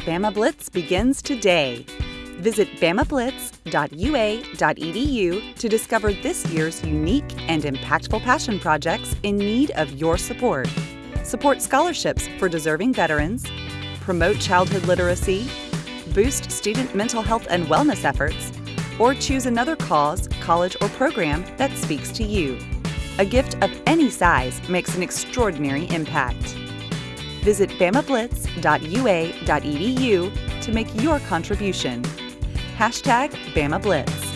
Bama Blitz begins today. Visit bamablitz.ua.edu to discover this year's unique and impactful passion projects in need of your support. Support scholarships for deserving veterans, promote childhood literacy, boost student mental health and wellness efforts, or choose another cause, college, or program that speaks to you. A gift of any size makes an extraordinary impact. Visit bamablitz.ua.edu to make your contribution. Hashtag BamaBlitz.